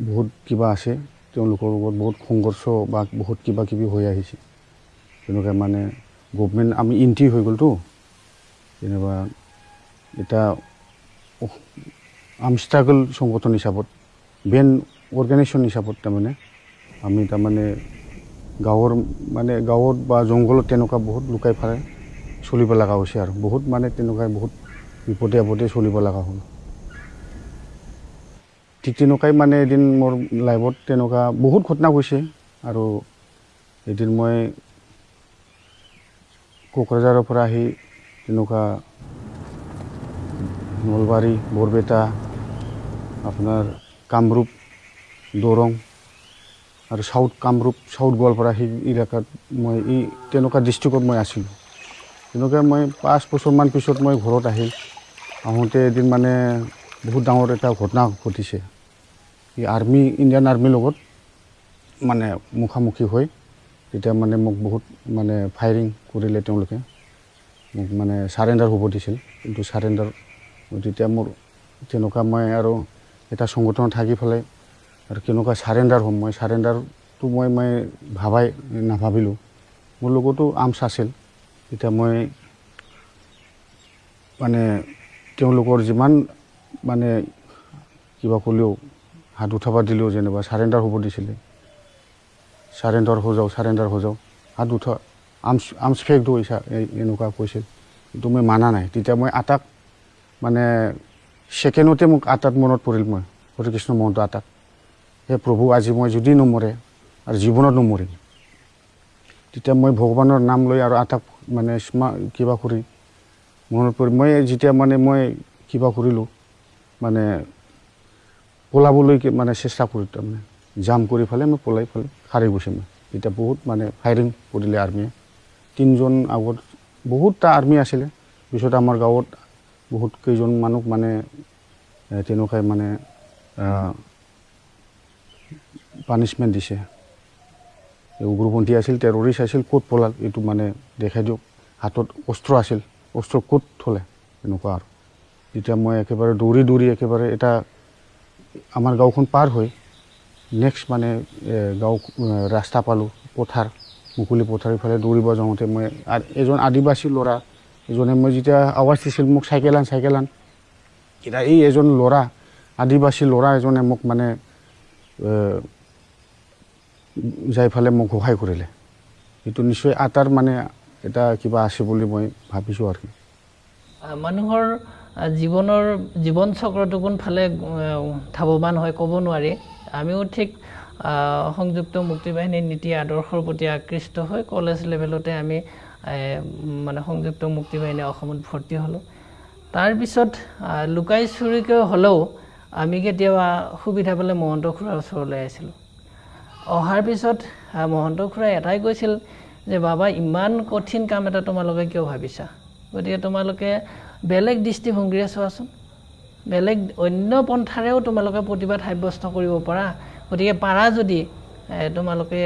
S17: বহুত কিবা আছে তেওঁলোকৰ লগত বহুত সংঘৰ্ষ বা বহুত কিবা কিবি হৈ আহিছে। তেনেকৈ মানে গভমেণ্ট আমি ইণ্টি হৈ গ'লতো যেনিবা এটা আম ষ্ট্ৰাগল সংগঠন হিচাপত বেন অৰ্গেনাইজেশ্যন হিচাপত তাৰমানে আমি তাৰমানে গাঁৱৰ মানে গাঁৱত বা জংঘলত তেনেকুৱা বহুত লুকাই ফালে চলিব লগা হৈছে আৰু। বহুত মানে তেনেকুৱাই বহুত বিপদে আপদে চলিব লগা হ'ল। ঠিক তেনেকুৱাই মানে এদিন মোৰ লাইফত তেনেকুৱা বহুত ঘটনা গৈছে আৰু এদিন মই কোকৰাঝাৰৰ পৰা আহি তেনেকুৱা নলবাৰী বৰপেটা আপোনাৰ কামৰূপ দৰং আৰু চাউথ কামৰূপ চাউথ গোৱালপাৰা সেই এলেকাত মই এই তেনেকুৱা ডিষ্ট্ৰিক্টত মই আছিলোঁ। তেনেকৈ মই পাঁচ বছৰমান পিছত মই ঘৰত আহিল আহোঁতে এদিন মানে বহুত ডাঙৰ এটা ঘটনা ঘটিছে। এই আৰ্মি ইণ্ডিয়ান আৰ্মিৰ লগত মানে মুখামুখি হৈ তেতিয়া মানে মোক বহুত মানে ফায়াৰিং কৰিলে তেওঁলোকে। মোক মানে চাৰেণ্ডাৰ হ'ব দিছিল। কিন্তু চাৰেণ্ডাৰ তেতিয়া মোৰ তেনেকুৱা মই আৰু এটা সংগঠনত থাকি পেলাই আৰু কেনেকুৱা চাৰেণ্ডাৰ হ'ম মই চাৰেণ্ডাৰটো মই মই ভাবাই নাভাবিলোঁ। মোৰ লগতো আৰ্মছ আছিল। তেতিয়া মই মানে তেওঁলোকৰ যিমান মানে কিবা ক'লেও হাত উঠাব দিলেও যেনিবা চাৰেণ্ডাৰ হ'ব দিছিলে। চাৰেণ্ডাৰ হৈ যাওঁ চাৰেণ্ডাৰ হৈ যাওঁ। হাত উঠা আৰ্মছ আৰ্মছ ফেক দৈছা এনেকুৱা কৈছিল। কিন্তু মই মানা নাই। তেতিয়া মই আটাক মানে ছেকেণ্ডতে মোক আটাত মনত পৰিল মই হৰিকৃষ্ণ মহন্ত আটাক। হে প্ৰভু আজি মই যদি নমৰে আৰু জীৱনত নমৰিম। তেতিয়া মই ভগৱানৰ নাম লৈ আৰু আটাক মানে স্মা কিবা কৰি মনত পৰি মই যেতিয়া মানে মই কিবা কৰিলোঁ মানে পলাবলৈ মানে চেষ্টা কৰিলোঁ তাৰমানে। জাম কৰি ফালে মই পলাই ফালে সাৰি গৈছে মই। তেতিয়া বহুত মানে ফায়াৰিং কৰিলে আৰ্মীয়ে। তিনিজন আগত বহুতটা আৰ্মী আছিলে। পিছত আমাৰ গাঁৱত বহুত কেইজন মানুহ মানে তেনেকুৱাই মানে পানিছমেণ্ট দিছে। উগ্ৰপন্থী আছিল টেৰৰিষ্ট আছিল ক'ত পলাল এইটো মানে দেখাই দিয়ক। হাতত অস্ত্ৰ আছিল অস্ত্ৰ ক'ত থলে এনেকুৱা আৰু। যেতিয়া মই একেবাৰে দৌৰি দৌৰি একেবাৰে এটা আমাৰ গাঁওখন পাৰ হৈ নেক্সট মানে গাঁও ৰাস্তা পালোঁ পথাৰ মুকলি পথাৰ ইফালে দৌৰিব যাওঁতে মই এজন আদিবাসী ল'ৰা এজনে মই যেতিয়া আৱাজ দিছিল মোক চাইকেল আন চাইকেল আন এতিয়া এই এজন ল'ৰা আদিবাসী ল'ৰা এজনে মোক মানে যাই ফালে মোক সহায় কৰিলে। এইটো নিশ্চয় আটাৰ মানে এটা কিবা আছে বুলি মই ভাবিছোঁ আৰু
S18: মানুহৰ জীৱনৰ জীৱন চক্ৰটো কোনফালে ধাৱমান হয় ক'ব নোৱাৰি। আমিও ঠিক সংযুক্ত মুক্তিবাহিনীৰ নীতি আদৰ্শৰ প্ৰতি আকৃষ্ট হৈ কলেজ লেভেলতে আমি মানে সংযুক্ত মুক্তিবাহিনী অসমত ভৰ্তি হ'লোঁ। তাৰপিছত লুকাই চুৰিকৈ হ'লেও আমি কেতিয়াবা সুবিধা পালে মহন্ত খুৰাৰ ওচৰলৈ আহিছিলোঁ। অহাৰ পিছত মহন্ত খুৰাই এটাই কৈছিল যে বাবা ইমান কঠিন কাম এটা তোমালোকে কিয় ভাবিছা? গতিকে তোমালোকে বেলেগ দৃষ্টিভংগীৰে চোৱাচোন। বেলেগ অন্য পন্থাৰেও তোমালোকে প্ৰতিবাদ সাব্যস্ত কৰিব পাৰা। গতিকে পাৰা যদি তোমালোকে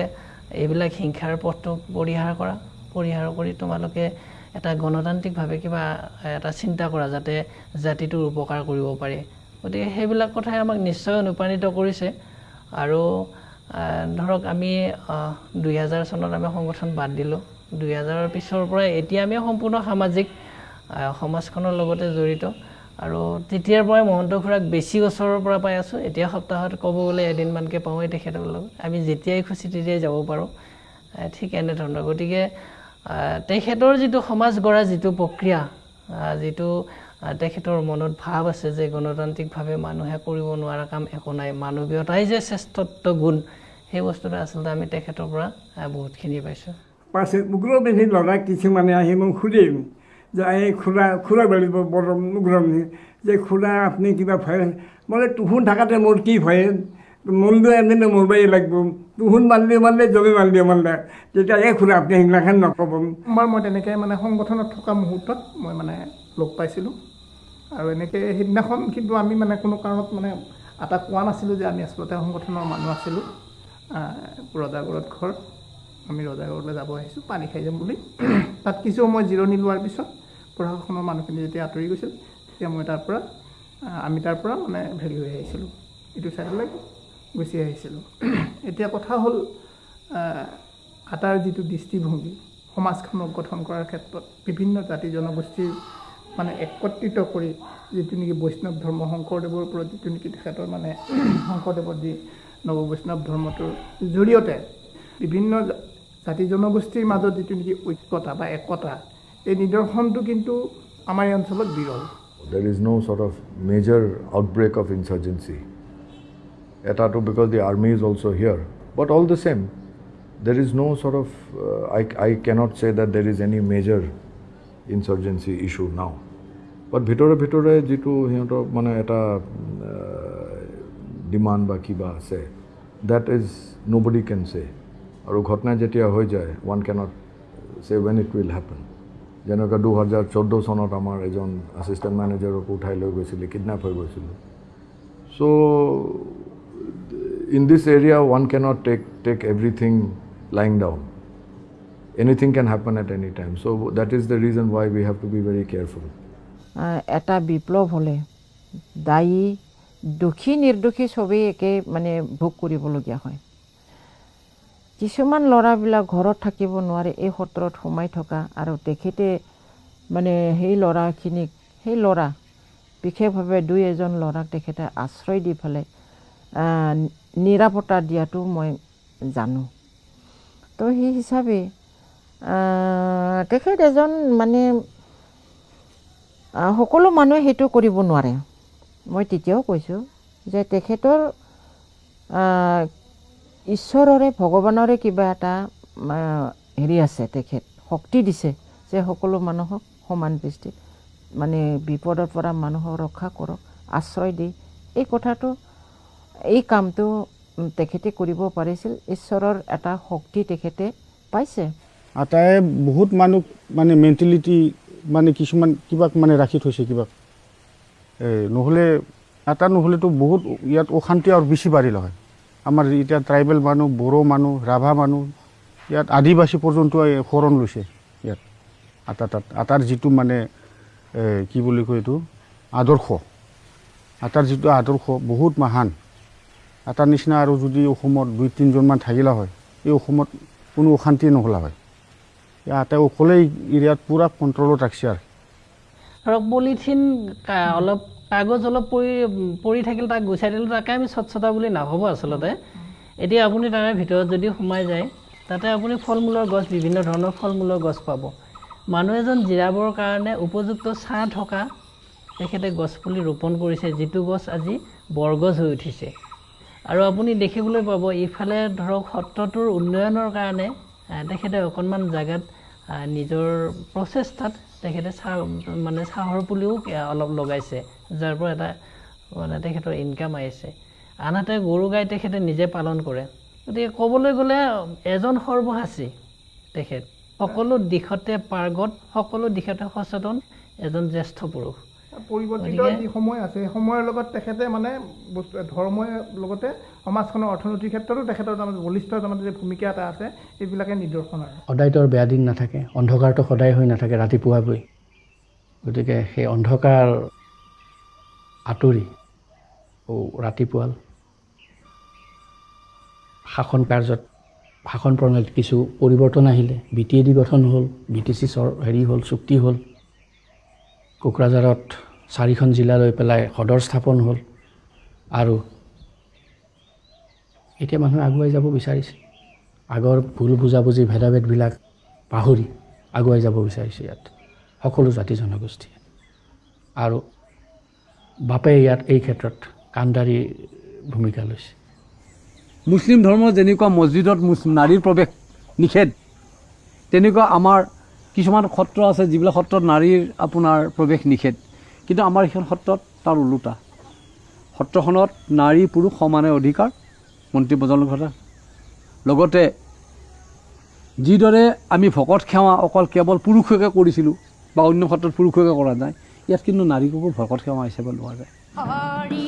S18: এইবিলাক হিংসাৰ পথটো পৰিহাৰ কৰা পৰিহাৰ কৰি তোমালোকে এটা গণতান্ত্ৰিকভাৱে কিবা এটা চিন্তা কৰা যাতে জাতিটোৰ উপকাৰ কৰিব পাৰি। গতিকে সেইবিলাক কথাই আমাক নিশ্চয় অনুপ্ৰাণিত কৰিছে। আৰু ধৰক আমি দুই হাজাৰ চনত আমি সংগঠন বাদ দিলোঁ। দুই হাজাৰৰ পিছৰ পৰাই এতিয়া আমি সম্পূৰ্ণ সামাজিক সমাজখনৰ লগতে জড়িত। আৰু তেতিয়াৰ পৰাই মহন্ত খুৰাক বেছি ওচৰৰ পৰা পাই আছোঁ। এতিয়া সপ্তাহত ক'ব গ'লে এদিনমানকৈ পাওঁৱেই তেখেতৰ লগত। আমি যেতিয়াই খুচি তেতিয়াই যাব পাৰোঁ। ঠিক এনেধৰণৰ। গতিকে তেখেতৰ যিটো সমাজ গঢ়া যিটো প্ৰক্ৰিয়া যিটো তেখেতৰ মনত ভাৱ আছে যে গণতান্ত্ৰিকভাৱে মানুহে কৰিব নোৱাৰা কাম একো নাই মানৱীয়তাই যে শ্ৰেষ্ঠত্ব গুণ সেই বস্তুটো আচলতে আমি তেখেতৰ পৰা বহুতখিনি পাইছোঁ।
S1: পাছে উগ্ৰ পিন্ধি ল'ৰা কিছুমানে আহি মোক সুধিম এই খুৰা খুৰা বেলিব বৰ উগ্ৰমী যে খুৰা আপুনি কিবা ভয় মানে তুহুন থাকাতে মোৰ কি ভয়? মনটো এনে মৰবাই লাগিব। তুহুন মাৰিলে মাৰিলে জমে মাৰিলে মাৰিলে। তেতিয়া এই খুৰা আপুনি সেইগিলাখান নক'ব।
S19: আমাৰ মই তেনেকৈ মানে সংগঠনত থকা মুহূৰ্তত মই মানে লগ পাইছিলোঁ। আৰু এনেকৈ সেইদিনাখন কিন্তু আমি মানে কোনো কাৰণত মানে আটা কোৱা নাছিলোঁ যে আমি আচলতে সংগঠনৰ মানুহ আছিলোঁ। ৰজাগড়ত ঘৰ। আমি ৰজাগড়লৈ যাব আহিছোঁ পানী খাই যাম বুলি। তাত কিছু সময় জিৰণি লোৱাৰ পিছত প্ৰশাসনৰ মানুহখিনি যেতিয়া আঁতৰি গৈছিল তেতিয়া মই তাৰ পৰা আমি তাৰ পৰা মানে ভেলি হৈ আহিছিলোঁ। ইটো ছাইডলৈ গুচি আহিছিলোঁ। এতিয়া কথা হ'ল আটাৰ যিটো দৃষ্টিভংগী সমাজখনক গঠন কৰাৰ ক্ষেত্ৰত বিভিন্ন জাতি জনগোষ্ঠীৰ মানে একত্ৰিত কৰি যিটো নেকি বৈষ্ণৱ ধৰ্ম শংকৰদেৱৰ ওপৰত যিটো নেকি তেখেতৰ মানে শংকৰদেৱৰ যি নৱ বৈষ্ণৱ ধৰ্মটোৰ জৰিয়তে বিভিন্ন জাতি জনগোষ্ঠীৰ মাজত যিটো নেকি ঐক্যতা বা একতা এই নিদৰ্শনটো কিন্তু আমাৰ এই অঞ্চলত বিৰল।
S3: There is no' sort of major outbreak of insurgency এটাটো because the army is also' here but all the same there is no' sort of I I cannot say that there is any major insurgency issue now but ভিতৰে ভিতৰে যিটো সিহঁতৰ মানে এটা demand বা কিবা আছে that is nobody can say আৰু ঘটনা যেতিয়া হৈ যায় one cannot say when it will happen যেনেকৈ দুহেজাৰ চৈধ্য চনত আমাৰ এজন এছিষ্টেণ্ট মেনেজাৰক উঠাই লৈ গৈছিলে কিডনেপ হৈ গৈছিলে। So' in this area one cannot take take everything lying down anything can happen at any time so' that is the reason why we have to be very
S10: careful এটা বিপ্লৱ হ'লে দায়ী দোষী নিৰ্দোষী চবেই একে মানে ভোগ কৰিবলগীয়া হয়। কিছুমান ল'ৰাবিলাক ঘৰত থাকিব নোৱাৰে এই সত্ৰত সোমাই থকা আৰু তেখেতে মানে সেই ল'ৰাখিনিক সেই ল'ৰা বিশেষভাৱে দুই এজন ল'ৰাক তেখেতে আশ্ৰয় দি পেলাই নিৰাপত্তা দিয়াটো মই জানো। তো সেই হিচাপে তেখেত এজন মানে সকলো মানুহে সেইটো কৰিব নোৱাৰে। মই তেতিয়াও কৈছোঁ যে তেখেতৰ ঈশ্বৰৰে ভগৱানৰে কিবা এটা হেৰি আছে তেখেত শক্তি দিছে যে সকলো মানুহক সমান দৃষ্টিত মানে বিপদৰ পৰা মানুহক ৰক্ষা কৰক আশ্ৰয় দি। এই কথাটো এই কামটো তেখেতে কৰিব পাৰিছিল। ঈশ্বৰৰ এটা শক্তি তেখেতে পাইছে।
S17: আটাই বহুত মানুহ মানে মেণ্টেলিটি মানে কিছুমান কিবাক মানে ৰাখি থৈছে এই নহ'লে এটা নহ'লেতো বহুত ইয়াত অশান্তি আৰু বেছি বাঢ়িল হয়। আমাৰ এতিয়া ট্ৰাইবেল মানুহ বড়ো মানুহ ৰাভা মানুহ ইয়াত আদিবাসী পৰ্যন্ত এই শৰণ লৈছে ইয়াত। আটা তাত আটাৰ যিটো মানে এই কি বুলি কয় এইটো? আদৰ্শ। আটাৰ যিটো আদৰ্শ বহুত মহান। আটাৰ নিচিনা আৰু যদি অসমত দুই তিনিজনমান থাকিলা হয় এই অসমত কোনো অশান্তি নহ'লা হয়। ইয়াতে অকলেই এৰিয়াত পূৰা কণ্ট্ৰলত ৰাখিছে আৰু।
S18: পলিথিন অলপ কাগজ অলপ পৰি পৰি থাকিল তাক গুচাই দিলোঁ তাকে আমি স্বচ্ছতা বুলি নাভাবোঁ আচলতে। এতিয়া আপুনি তাৰে ভিতৰত যদি সোমাই যায় তাতে আপুনি ফল মূলৰ গছ বিভিন্ন ধৰণৰ ফল মূলৰ গছ পাব। মানুহ এজন জিৰাবৰ কাৰণে উপযুক্ত ছাঁ থকা তেখেতে গছপুলি ৰোপণ কৰিছে যিটো গছ আজি বৰগছ হৈ উঠিছে। আৰু আপুনি দেখিবলৈ পাব ইফালে ধৰক সত্ৰটোৰ উন্নয়নৰ কাৰণে তেখেতে অকণমান জেগাত নিজৰ প্ৰচেষ্টাত তেখেতে চাহ মানে চাহৰ পুলিও অলপ লগাইছে যাৰ পৰা এটা মানে তেখেতৰ ইনকাম আহিছে। আনহাতে গৰু গাই তেখেতে নিজে পালন কৰে। গতিকে ক'বলৈ গ'লে এজন সৰ্বসাচী তেখেত। সকলো দিশতে পাৰ্গত সকলো দিশতে সচেতন এজন জ্যেষ্ঠ পুৰুষ।
S19: পৰিৱৰ্তিত যি সময় আছে সেই সময়ৰ লগত তেখেতে মানে বস্তু ধৰ্মই লগতে সমাজখনৰ অৰ্থনৈতিক ক্ষেত্ৰতো তেখেতৰ তাৰমানে বলিষ্ঠ তাৰমানে যে ভূমিকা এটা আছে এইবিলাকে নিদৰ্শন আৰু।
S15: সদায়তো আৰু বেয়া দিন নাথাকে অন্ধকাৰটো সদায় হৈ নাথাকে ৰাতিপুৱাকৈ। গতিকে সেই অন্ধকাৰ আঁতৰি ও ৰাতিপুৱা শাসন কাৰ্যত শাসন প্ৰণালীত কিছু পৰিৱৰ্তন আহিলে বি টি এ ডি গঠন হ'ল বি টি চি চৰ হেৰি হ'ল চুক্তি হ'ল। কোকৰাঝাৰত চাৰিখন জিলা লৈ পেলাই সদৰ স্থাপন হ'ল আৰু এতিয়া মানুহে আগুৱাই যাব বিচাৰিছে। আগৰ ভুল বুজাবুজি ভেদাভেদবিলাক পাহৰি আগুৱাই যাব বিচাৰিছে ইয়াত। সকলো জাতি জনগোষ্ঠীয়ে। আৰু বাপে ইয়াত এই ক্ষেত্ৰত কাণ্ডাৰী ভূমিকা লৈছে।
S14: মুছলিম ধৰ্মৰ যেনেকুৱা মছজিদত মুছ- নাৰীৰ প্ৰৱেশ নিষেধ তেনেকুৱা আমাৰ কিছুমান সত্ৰ আছে যিবিলাক সত্ৰত নাৰীৰ আপোনাৰ প্ৰৱেশ নিষেধ। কিন্তু আমাৰ এইখন সত্ৰত তাৰ ওলোটা। সত্ৰখনত নাৰী পুৰুষ সমানে অধিকাৰ মন্ত্ৰী প্ৰজন্মৰ কথা লগতে যিদৰে আমি ভকত সেৱা অকল কেৱল পুৰুষকে কৰিছিলোঁ বা অন্য ক্ষেত্ৰত পুৰুষকে কৰা যায় ইয়াত কিন্তু নাৰীকো ভকত সেৱা হিচাপে লোৱা যায়।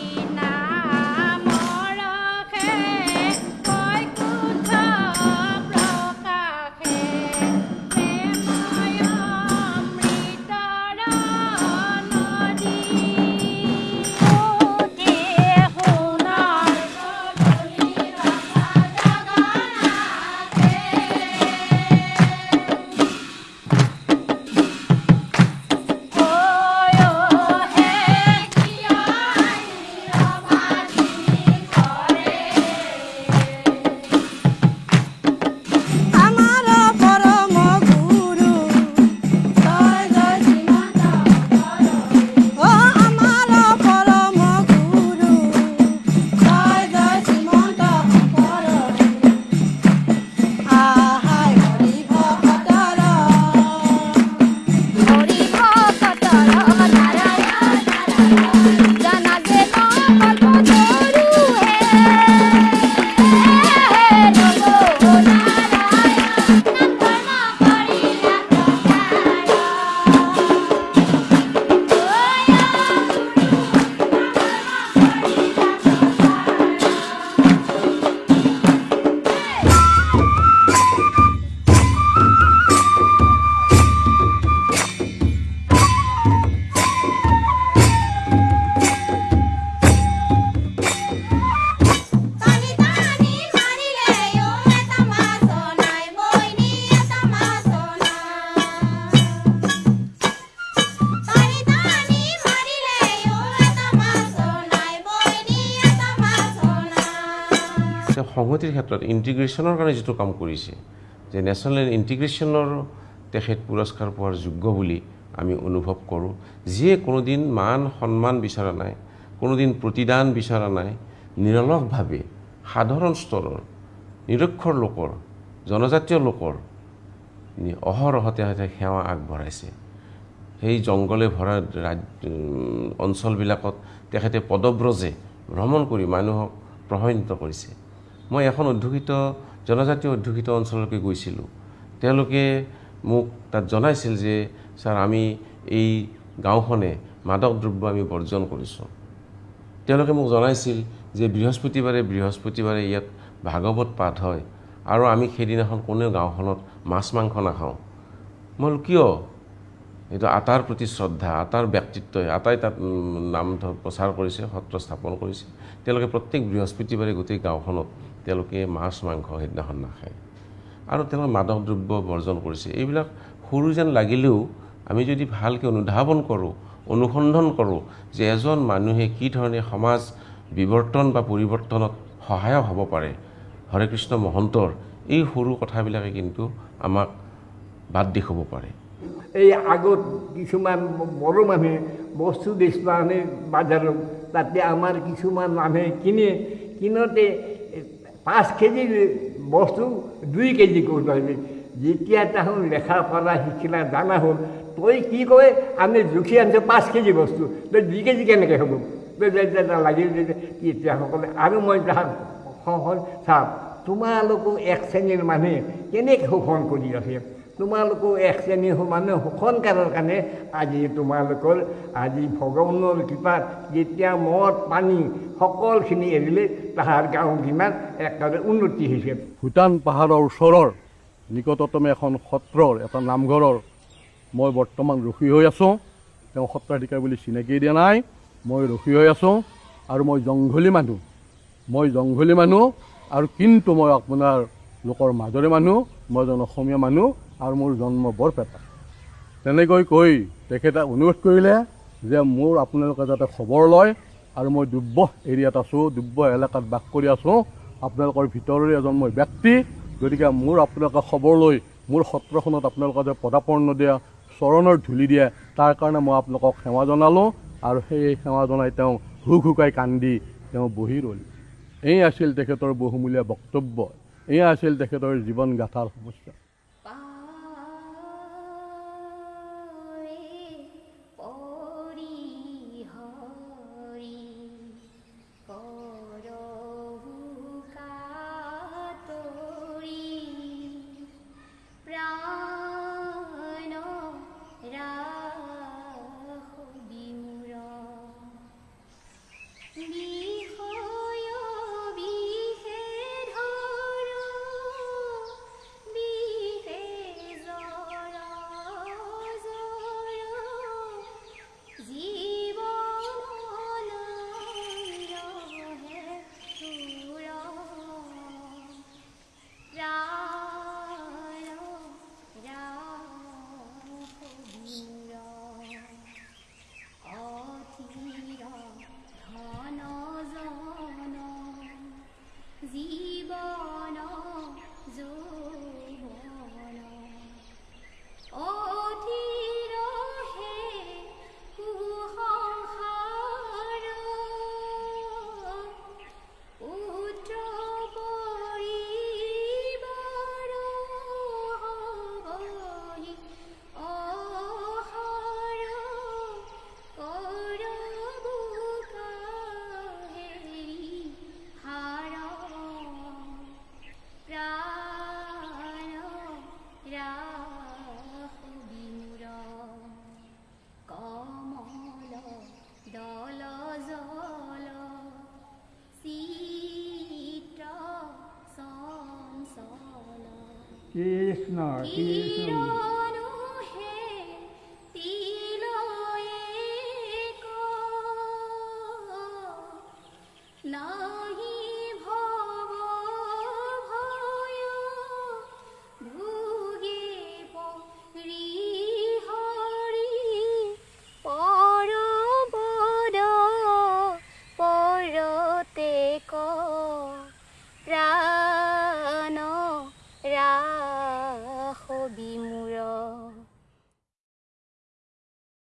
S5: সংহতিৰ ক্ষেত্ৰত ইণ্টিগ্ৰেশ্যনৰ কাৰণে যিটো কাম কৰিছে যে নেশ্যনেল ইণ্টিগ্ৰেশ্যনৰ তেখেত পুৰস্কাৰ পোৱাৰ যোগ্য বুলি আমি অনুভৱ কৰোঁ। যিয়ে কোনোদিন মান সন্মান বিচৰা নাই কোনোদিন প্ৰতিদান বিচৰা নাই নিৰলসভাৱে সাধাৰণ স্তৰৰ নিৰক্ষৰ লোকৰ জনজাতীয় লোকৰ অহৰহতে সেৱা আগবঢ়াইছে। সেই জংঘলে ভৰা ৰাজ অঞ্চলবিলাকত তেখেতে পদব্ৰজে ভ্ৰমণ কৰি মানুহক প্ৰভাৱান্বিত কৰিছে। মই এখন অধ্যুষিত জনজাতীয় অধ্যুষিত অঞ্চললৈকে গৈছিলোঁ। তেওঁলোকে মোক তাত জনাইছিল যে ছাৰ আমি এই গাঁওখনে মাদক দ্ৰব্য আমি বৰ্জন কৰিছোঁ। তেওঁলোকে মোক জনাইছিল যে বৃহস্পতিবাৰে বৃহস্পতিবাৰে ইয়াত ভাগৱত পাঠ হয় আৰু আমি সেইদিনাখন কোনেও গাঁওখনত মাছ মাংস নাখাওঁ। মই কিয়? এইটো আটাৰ প্ৰতি শ্ৰদ্ধা আটাৰ ব্যক্তিত্বই আটাই তাত নাম প্ৰচাৰ কৰিছে সত্ৰ স্থাপন কৰিছে। তেওঁলোকে প্ৰত্যেক বৃহস্পতিবাৰে গোটেই গাঁওখনত তেওঁলোকে মাছ মাংস সেইদিনাখন নাখায়। আৰু তেওঁলোকে মাদক দ্ৰব্য বৰ্জন কৰিছে। এইবিলাক সৰু যেন লাগিলেও আমি যদি ভালকৈ অনুধাৱন কৰোঁ অনুসন্ধান কৰোঁ যে এজন মানুহে কি ধৰণে সমাজ বিৱৰ্তন বা পৰিৱৰ্তনত সহায়ক হ'ব পাৰে হৰে কৃষ্ণ মহন্তৰ এই সৰু কথাবিলাকে কিন্তু আমাক বাদ দেখুৱাব পাৰে।
S12: এই আগত কিছুমান বড়ো মানুহে বস্তু বেচিব আনে বাজাৰত তাতে আমাৰ কিছুমান মানুহে কিনে কিনোতে পাঁচ কেজি বস্তু দুই কেজি আহিলে। যেতিয়া তাহোন লেখা পঢ়া শিকিলা জানা হ'ল তই কি কয় আমি জুখি আনিছোঁ পাঁচ কেজি বস্তু তই দুই কেজি কেনেকৈ হ'ব? তই যেতিয়া লাগিল তেতিয়া সকলে আৰু মই শোষণ চাওক তোমালোকো এক শ্ৰেণীৰ মানুহে কেনেকৈ শোষণ কৰি আছে তোমালোকো এক শ্ৰেণীৰ মানুহ শোষণ কৰাৰ কাৰণে আজি তোমালোকৰ আজি ভগৱানৰ কৃপাত যেতিয়া মদ পানী সকলোখিনি এৰিলে তাহাৰ গাঁও কিমান একেবাৰে উন্নতি হৈছে।
S20: ভূটান পাহাৰৰ ওচৰৰ নিকটতম এখন সত্ৰৰ এটা নামঘৰৰ মই বৰ্তমান ৰখি হৈ আছোঁ। তেওঁ সত্ৰাধিকাৰ বুলি চিনাকি দিয়া নাই। মই ৰখি হৈ আছোঁ আৰু মই জংঘলী মানুহ। মই জংঘলী মানুহ আৰু কিন্তু মই আপোনাৰ লোকৰ মাজৰে মানুহ। মই এজন অসমীয়া মানুহ আৰু মোৰ জন্ম বৰপেটা তেনেকৈ কৈ তেখেতে অনুৰোধ কৰিলে
S14: যে মোৰ আপোনালোকে যাতে খবৰ লয় আৰু মই দুব্য এৰিয়াত আছোঁ দুব্য এলেকাত বাস কৰি আছোঁ। আপোনালোকৰ ভিতৰৰে এজন মই ব্যক্তি গতিকে মোৰ আপোনালোকে খবৰ লৈ মোৰ সত্ৰখনত আপোনালোকে যে পদাপৰ্ণ দিয়া চৰণৰ ধূলি দিয়ে তাৰ কাৰণে মই আপোনালোকক সেৱা জনালোঁ আৰু সেই সেৱা জনাই তেওঁ হুক হুকাই কান্দি তেওঁ বহি ৰ'ল। এই আছিল তেখেতৰ বহুমূলীয়া বক্তব্য। এয়া আছিল তেখেতৰ জীৱন গাথাৰ সমস্যা।
S12: কৃষ্ণ